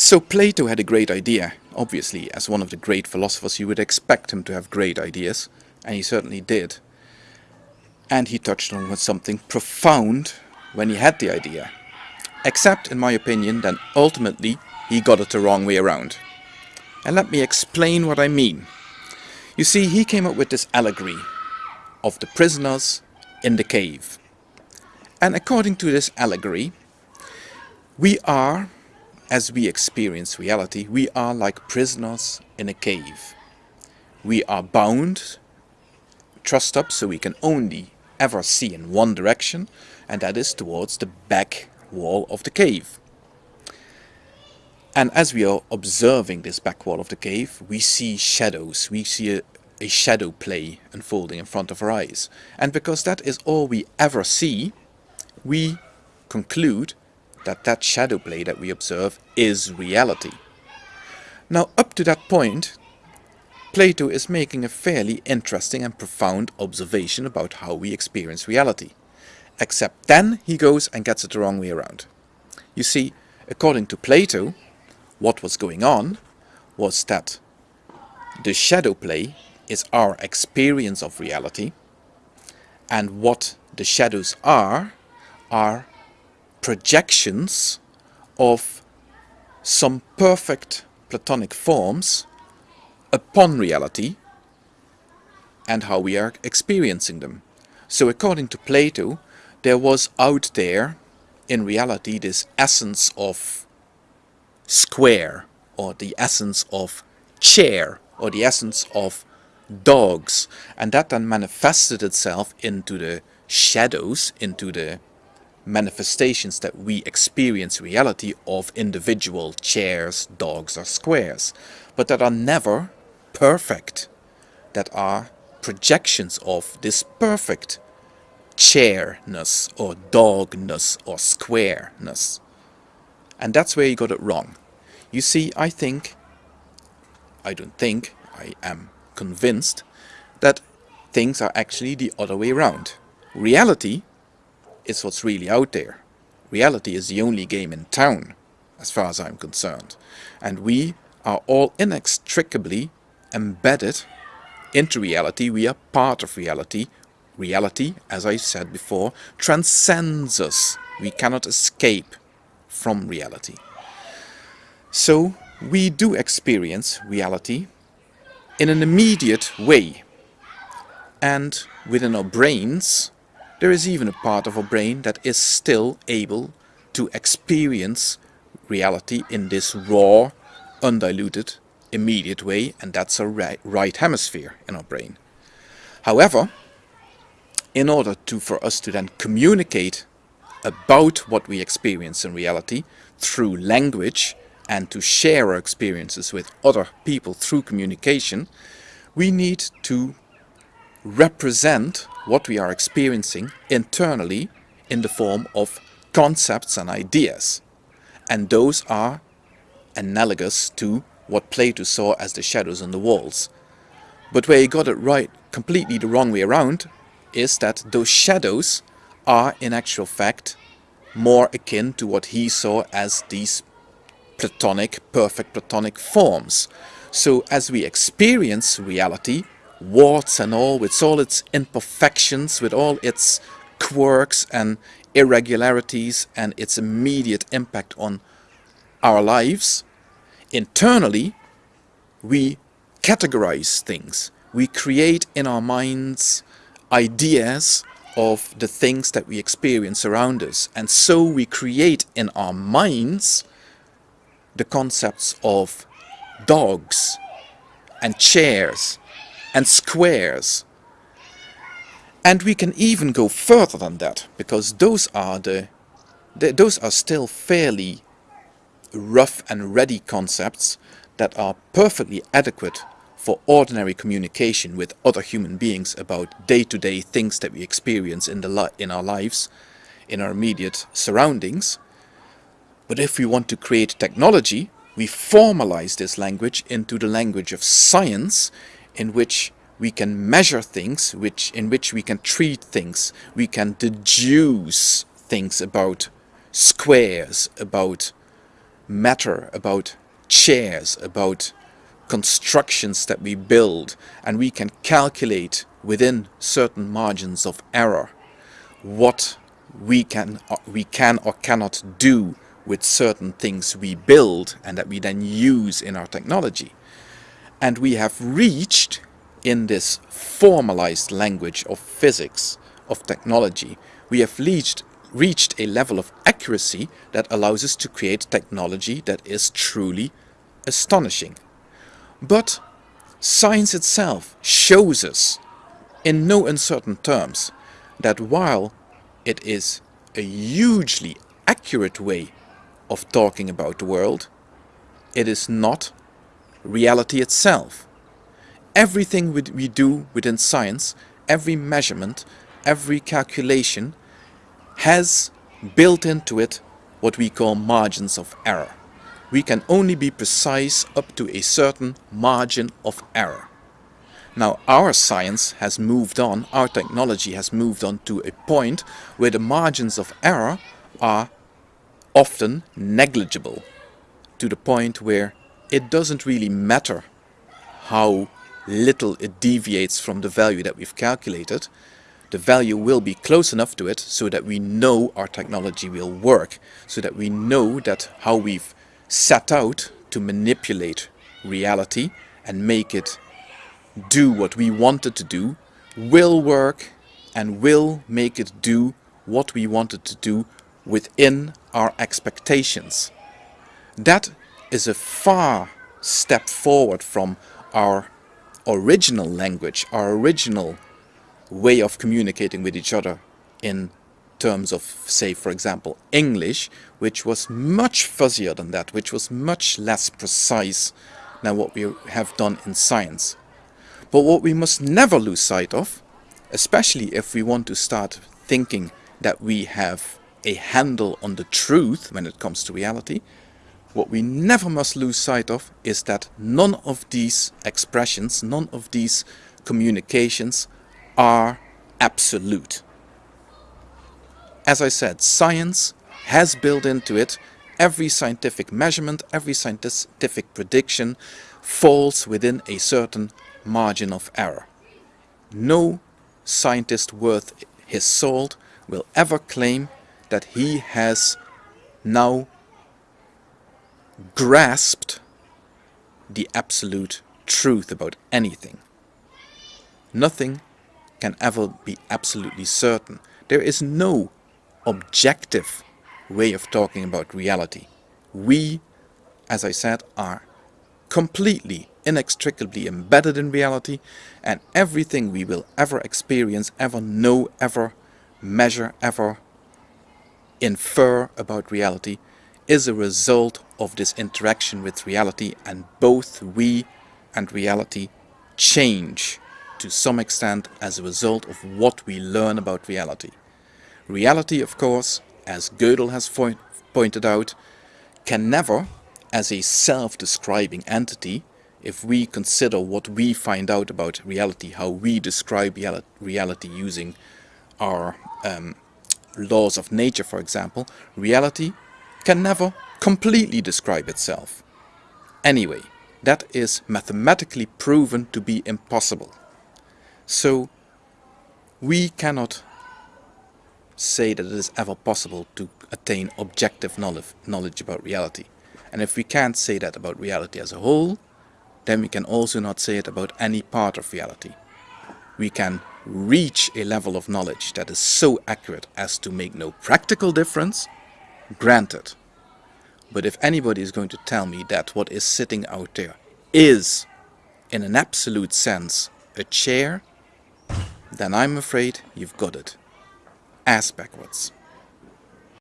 So Plato had a great idea. Obviously, as one of the great philosophers, you would expect him to have great ideas, and he certainly did. And he touched on something profound when he had the idea. Except, in my opinion, that ultimately he got it the wrong way around. And let me explain what I mean. You see, he came up with this allegory of the prisoners in the cave. And according to this allegory, we are, as we experience reality, we are like prisoners in a cave. We are bound, trussed up so we can only ever see in one direction, and that is towards the back wall of the cave. And as we are observing this back wall of the cave, we see shadows, we see a, a shadow play unfolding in front of our eyes. And because that is all we ever see, we conclude that that shadow play that we observe is reality. Now up to that point, Plato is making a fairly interesting and profound observation about how we experience reality. Except then he goes and gets it the wrong way around. You see, according to Plato, what was going on was that the shadow play is our experience of reality and what the shadows are are projections of some perfect platonic forms upon reality and how we are experiencing them. So according to Plato, there was out there in reality this essence of square or the essence of chair or the essence of dogs and that then manifested itself into the shadows, into the manifestations that we experience reality of individual chairs, dogs or squares, but that are never perfect, that are projections of this perfect chairness or dogness or squareness. And that's where you got it wrong. You see, I think, I don't think, I am convinced that things are actually the other way around. Reality is what's really out there. Reality is the only game in town, as far as I'm concerned. And we are all inextricably embedded into reality. We are part of reality. Reality, as I said before, transcends us. We cannot escape from reality. So we do experience reality in an immediate way. And within our brains, there is even a part of our brain that is still able to experience reality in this raw, undiluted, immediate way, and that's our right, right hemisphere in our brain. However, in order to for us to then communicate about what we experience in reality through language and to share our experiences with other people through communication, we need to represent what we are experiencing internally in the form of concepts and ideas. And those are analogous to what Plato saw as the shadows on the walls. But where he got it right, completely the wrong way around, is that those shadows are in actual fact more akin to what he saw as these platonic, perfect platonic forms. So as we experience reality, warts and all, with all its imperfections, with all its quirks and irregularities and its immediate impact on our lives, internally we categorize things. We create in our minds ideas of the things that we experience around us. And so we create in our minds the concepts of dogs and chairs and squares. And we can even go further than that, because those are the, the those are still fairly rough and ready concepts that are perfectly adequate for ordinary communication with other human beings about day-to-day -day things that we experience in, the in our lives, in our immediate surroundings. But if we want to create technology, we formalize this language into the language of science, in which we can measure things, which in which we can treat things, we can deduce things about squares, about matter, about chairs, about constructions that we build, and we can calculate within certain margins of error what we can, we can or cannot do with certain things we build and that we then use in our technology. And we have reached in this formalized language of physics, of technology, we have reached, reached a level of accuracy that allows us to create technology that is truly astonishing. But science itself shows us in no uncertain terms that while it is a hugely accurate way of talking about the world, it is not reality itself. Everything we do within science, every measurement, every calculation has built into it what we call margins of error. We can only be precise up to a certain margin of error. Now our science has moved on, our technology has moved on to a point where the margins of error are often negligible to the point where it doesn't really matter how little it deviates from the value that we've calculated. The value will be close enough to it so that we know our technology will work, so that we know that how we've set out to manipulate reality and make it do what we want it to do will work and will make it do what we want it to do within our expectations. That is a far step forward from our original language, our original way of communicating with each other in terms of, say, for example, English, which was much fuzzier than that, which was much less precise than what we have done in science. But what we must never lose sight of, especially if we want to start thinking that we have a handle on the truth when it comes to reality, what we never must lose sight of is that none of these expressions, none of these communications are absolute. As I said, science has built into it every scientific measurement, every scientific prediction falls within a certain margin of error. No scientist worth his salt will ever claim that he has now grasped the absolute truth about anything. Nothing can ever be absolutely certain. There is no objective way of talking about reality. We, as I said, are completely, inextricably embedded in reality and everything we will ever experience, ever know, ever measure, ever infer about reality is a result of this interaction with reality and both we and reality change to some extent as a result of what we learn about reality. Reality, of course, as Gödel has pointed out, can never as a self-describing entity if we consider what we find out about reality, how we describe reality using our um, laws of nature, for example, reality can never completely describe itself. Anyway, that is mathematically proven to be impossible. So, we cannot say that it is ever possible to attain objective knowledge about reality. And if we can't say that about reality as a whole, then we can also not say it about any part of reality. We can reach a level of knowledge that is so accurate as to make no practical difference, granted. But if anybody is going to tell me that what is sitting out there is, in an absolute sense, a chair, then I'm afraid you've got it. Ass backwards.